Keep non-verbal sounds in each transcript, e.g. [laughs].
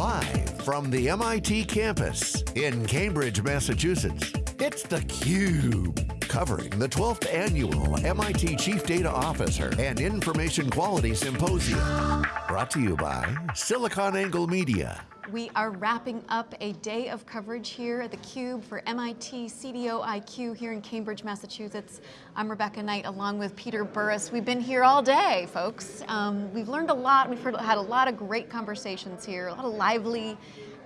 Live from the MIT campus in Cambridge, Massachusetts, it's theCUBE. Covering the 12th annual MIT Chief Data Officer and Information Quality Symposium. Brought to you by SiliconANGLE Media. We are wrapping up a day of coverage here at theCUBE for MIT CDO IQ here in Cambridge, Massachusetts. I'm Rebecca Knight along with Peter Burris. We've been here all day, folks. Um, we've learned a lot, we've heard, had a lot of great conversations here, a lot of lively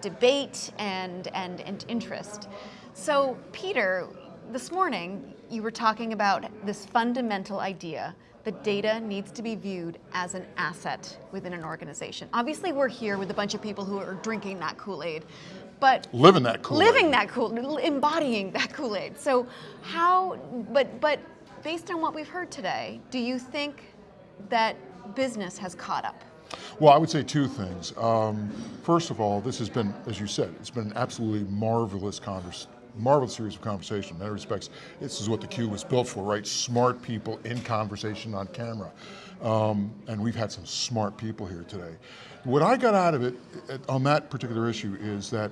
debate and, and, and interest. So Peter, this morning, you were talking about this fundamental idea that data needs to be viewed as an asset within an organization. Obviously, we're here with a bunch of people who are drinking that Kool-Aid, but living that Kool-Aid. Living that Kool, embodying that Kool-Aid. So how, but, but based on what we've heard today, do you think that business has caught up? Well, I would say two things. Um, first of all, this has been, as you said, it's been an absolutely marvelous conversation marvelous series of conversation. In many respects, this is what the Cube was built for, right? Smart people in conversation on camera. Um, and we've had some smart people here today. What I got out of it on that particular issue is that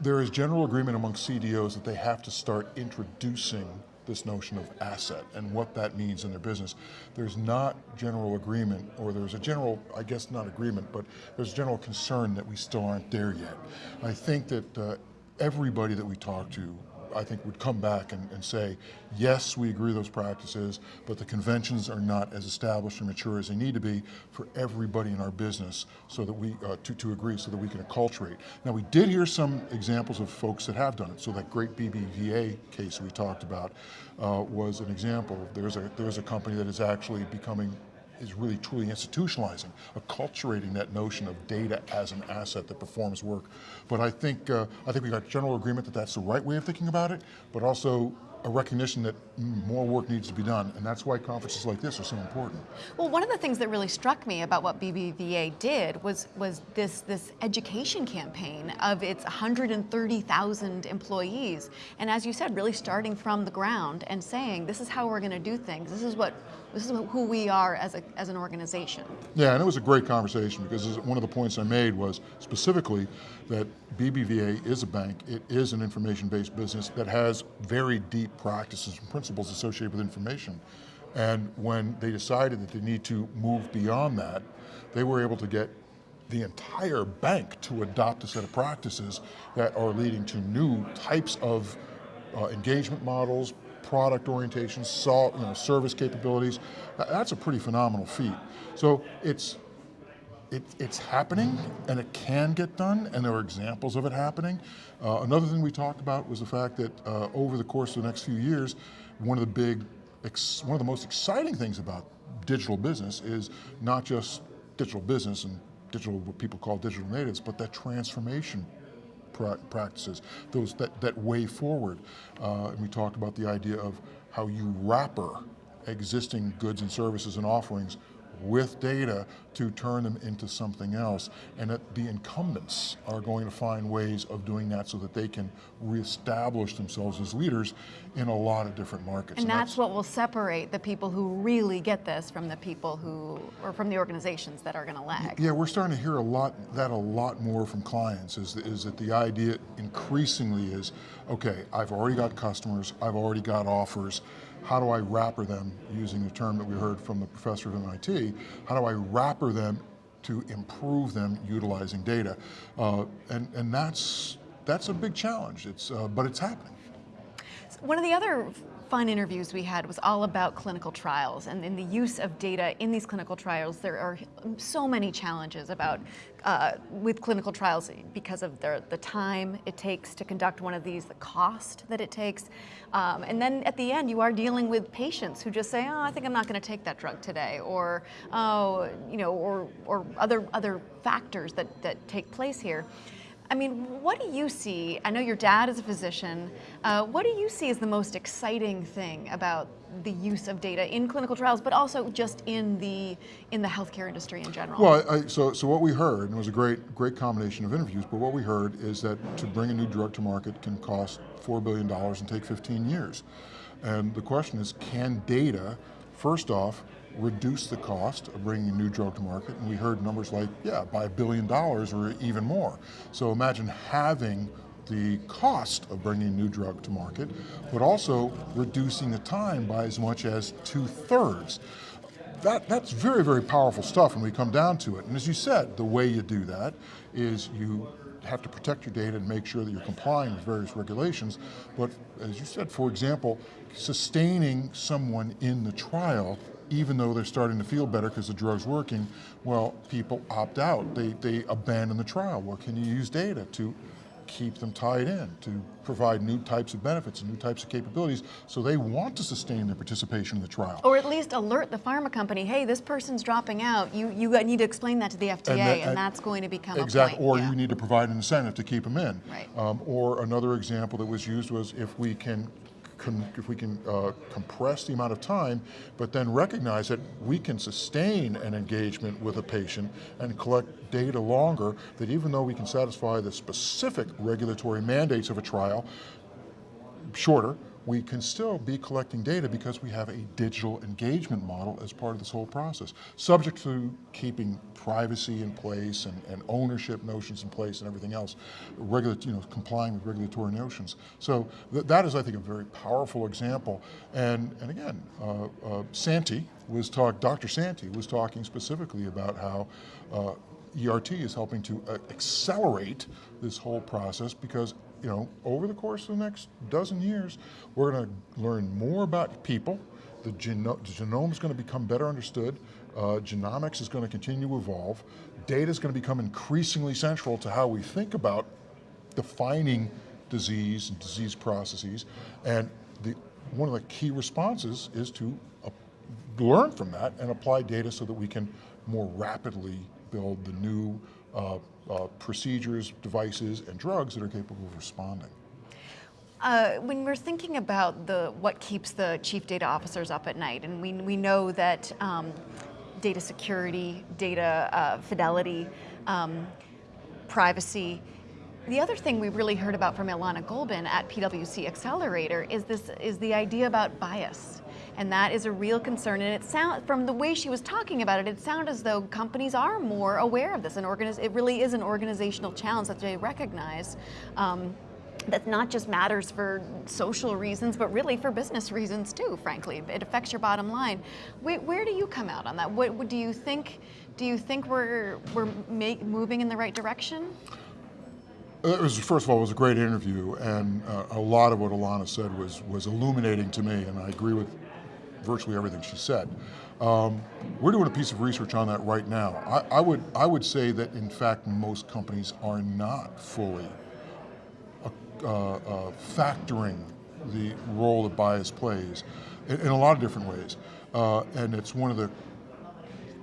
there is general agreement among CDOs that they have to start introducing this notion of asset and what that means in their business. There's not general agreement, or there's a general, I guess not agreement, but there's general concern that we still aren't there yet. I think that uh, everybody that we talk to I think would come back and, and, say, yes, we agree those practices, but the conventions are not as established and mature as they need to be for everybody in our business so that we, uh, to, to agree so that we can acculturate. Now we did hear some examples of folks that have done it. So that great BBVA case we talked about uh, was an example. There's a, there's a company that is actually becoming is really truly institutionalizing, acculturating that notion of data as an asset that performs work. But I think, uh, I think we got general agreement that that's the right way of thinking about it, but also a recognition that more work needs to be done, and that's why conferences like this are so important. Well, one of the things that really struck me about what BBVA did was, was this, this education campaign of its 130,000 employees, and as you said, really starting from the ground and saying, this is how we're going to do things, this is what this is who we are as, a, as an organization. Yeah, and it was a great conversation because one of the points I made was specifically that BBVA is a bank, it is an information-based business that has very deep practices and principles associated with information. And when they decided that they need to move beyond that, they were able to get the entire bank to adopt a set of practices that are leading to new types of uh, engagement models, product orientation, salt, you know, service capabilities. That's a pretty phenomenal feat. So it's it, it's happening and it can get done and there are examples of it happening. Uh, another thing we talked about was the fact that uh, over the course of the next few years, one of the big, one of the most exciting things about digital business is not just digital business and digital, what people call digital natives, but that transformation pra practices, those that, that way forward. Uh, and we talked about the idea of how you wrapper existing goods and services and offerings with data to turn them into something else. And that the incumbents are going to find ways of doing that so that they can reestablish themselves as leaders in a lot of different markets. And, and that's, that's, what will separate the people who really get this from the people who, or from the organizations that are going to lag. Yeah, we're starting to hear a lot, that a lot more from clients is, is that the idea increasingly is, okay, I've already got customers, I've already got offers, how do I wrapper them, using the term that we heard from the professor of MIT, how do I wrapper them to improve them utilizing data? Uh, and, and that's, that's a big challenge, it's, uh, but it's happening. One of the other fun interviews we had was all about clinical trials and in the use of data in these clinical trials. There are so many challenges about uh, with clinical trials because of the, the time it takes to conduct one of these, the cost that it takes. Um, and then at the end, you are dealing with patients who just say, oh, I think I'm not going to take that drug today, or, oh, you know, or, or other, other factors that, that take place here. I mean, what do you see? I know your dad is a physician. Uh, what do you see as the most exciting thing about the use of data in clinical trials, but also just in the in the healthcare industry in general? Well, I, so so what we heard, and it was a great great combination of interviews, but what we heard is that to bring a new drug to market can cost four billion dollars and take 15 years. And the question is, can data, first off, reduce the cost of bringing a new drug to market, and we heard numbers like, yeah, by a billion dollars or even more. So imagine having the cost of bringing a new drug to market, but also reducing the time by as much as two thirds. That, that's very, very powerful stuff when we come down to it. And as you said, the way you do that is you have to protect your data and make sure that you're complying with various regulations. But as you said, for example, sustaining someone in the trial even though they're starting to feel better because the drug's working, well, people opt out. They, they abandon the trial. Well, can you use data to keep them tied in, to provide new types of benefits and new types of capabilities, so they want to sustain their participation in the trial. Or at least alert the pharma company, hey, this person's dropping out, you, you need to explain that to the FDA, and, that, and that's going to become exactly, Or yeah. you need to provide an incentive to keep them in. Right. Um, or another example that was used was if we can if we can uh, compress the amount of time, but then recognize that we can sustain an engagement with a patient and collect data longer, that even though we can satisfy the specific regulatory mandates of a trial, shorter, we can still be collecting data because we have a digital engagement model as part of this whole process, subject to keeping privacy in place and, and ownership notions in place and everything else, Regula you know, complying with regulatory notions. So th that is, I think, a very powerful example. And, and again, uh, uh, Santi was talk, Dr. Santi was talking specifically about how uh, ERT is helping to uh, accelerate this whole process because you know, over the course of the next dozen years, we're going to learn more about people. The, geno the genome is going to become better understood. Uh, genomics is going to continue to evolve. Data is going to become increasingly central to how we think about defining disease and disease processes. And the, one of the key responses is to uh, learn from that and apply data so that we can more rapidly build the new uh, uh, procedures, devices, and drugs that are capable of responding. Uh, when we're thinking about the what keeps the chief data officers up at night, and we, we know that um, data security, data uh, fidelity, um, privacy, the other thing we really heard about from Ilana Golbin at PwC Accelerator is this is the idea about bias and that is a real concern. And it sound from the way she was talking about it, it sounded as though companies are more aware of this. And it really is an organizational challenge that they recognize. Um, that not just matters for social reasons, but really for business reasons too, frankly. It affects your bottom line. Where, where do you come out on that? What, what, do you think, do you think we're, we're make, moving in the right direction? It was, first of all, it was a great interview, and uh, a lot of what Ilana said was, was illuminating to me, and I agree with virtually everything she said. Um, we're doing a piece of research on that right now. I, I, would, I would say that in fact most companies are not fully uh, uh, factoring the role that bias plays in, in, a lot of different ways. Uh, and it's one of the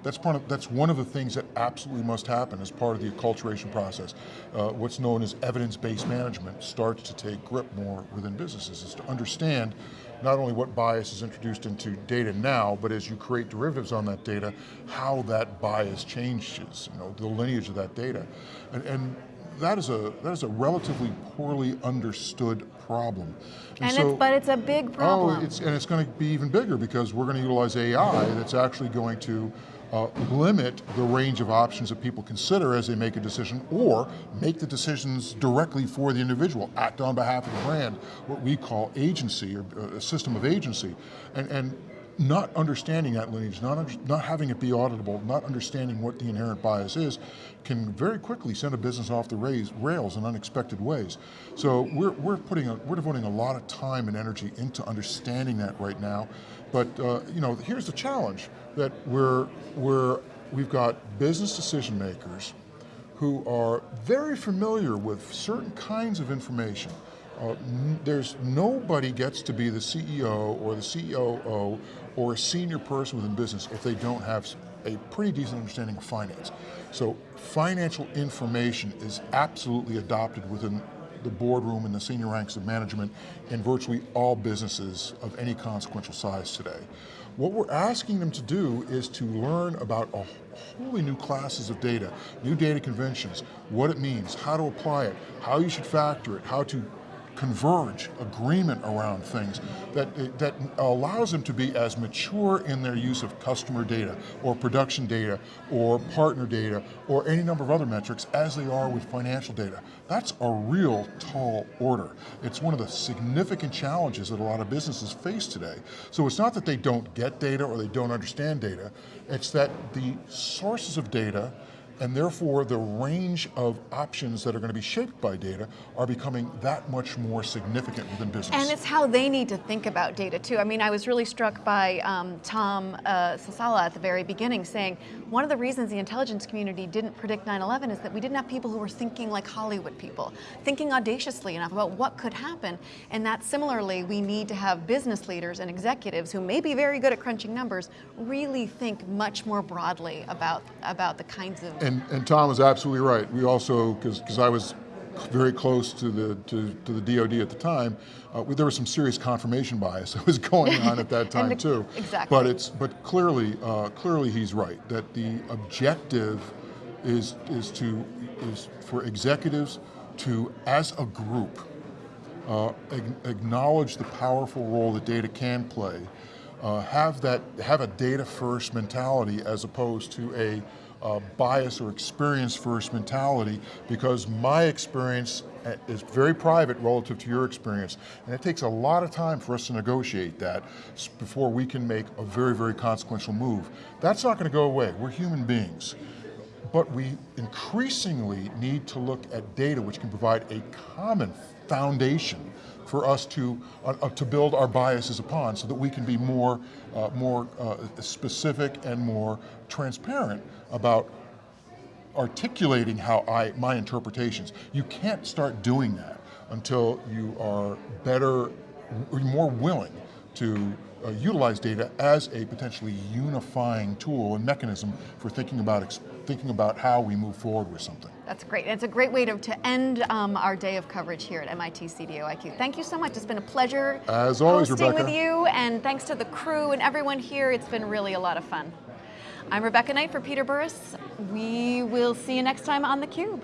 that's, part of, that's one of the things that absolutely must happen as part of the acculturation process. Uh, what's known as evidence-based management starts to take grip more within businesses, is to understand not only what bias is introduced into data now, but as you create derivatives on that data, how that bias changes, you know, the lineage of that data. And, and that is a that is a relatively poorly understood problem. And, and so, it's, but it's a big problem. Oh, it's, and it's going to be even bigger because we're going to utilize AI that's actually going to uh, limit the range of options that people consider as they make a decision or make the decisions directly for the individual, act on behalf of the brand, what we call agency or uh, a system of agency. And, and not understanding that lineage, not, not having it be auditable, not understanding what the inherent bias is, can very quickly send a business off the rails in unexpected ways. So we're, we're, putting a, we're devoting a lot of time and energy into understanding that right now. But uh, you know, here's the challenge, that we're, we're, we've got business decision makers who are very familiar with certain kinds of information uh, there's nobody gets to be the CEO or the COO or a senior person within business if they don't have a pretty decent understanding of finance. So financial information is absolutely adopted within the boardroom and the senior ranks of management in virtually all businesses of any consequential size today. What we're asking them to do is to learn about a wholly new classes of data, new data conventions, what it means, how to apply it, how you should factor it, how to converge, agreement around things that, that allows them to be as mature in their use of customer data or production data or partner data or any number of other metrics as they are with financial data. That's a real tall order. It's one of the significant challenges that a lot of businesses face today. So it's not that they don't get data or they don't understand data, it's that the sources of data and therefore the range of options that are going to be shaped by data are becoming that much more significant within business. And it's how they need to think about data too. I mean, I was really struck by um, Tom uh, Sasala at the very beginning saying, one of the reasons the intelligence community didn't predict 9-11 is that we didn't have people who were thinking like Hollywood people, thinking audaciously enough about what could happen. And that similarly, we need to have business leaders and executives who may be very good at crunching numbers, really think much more broadly about, about the kinds of and, and Tom is absolutely right. We also, because I was very close to the to, to the DoD at the time, uh, there was some serious confirmation bias [laughs] that was going on at that [laughs] time the, too. Exactly. But it's but clearly uh, clearly he's right that the objective is is to is for executives to as a group uh, acknowledge the powerful role that data can play, uh, have that have a data first mentality as opposed to a uh, bias or experience first mentality because my experience uh, is very private relative to your experience. And it takes a lot of time for us to negotiate that before we can make a very, very consequential move. That's not going to go away. We're human beings. But we increasingly need to look at data which can provide a common foundation for us to, uh, to build our biases upon so that we can be more, uh, more uh, specific and more transparent about articulating how I, my interpretations. You can't start doing that until you are better, more willing to uh, utilize data as a potentially unifying tool and mechanism for thinking about, thinking about how we move forward with something. That's great. It's a great way to, to end um, our day of coverage here at MIT CDO IQ. Thank you so much. It's been a pleasure As always, hosting Rebecca. with you, and thanks to the crew and everyone here. It's been really a lot of fun. I'm Rebecca Knight for Peter Burris. We will see you next time on theCUBE.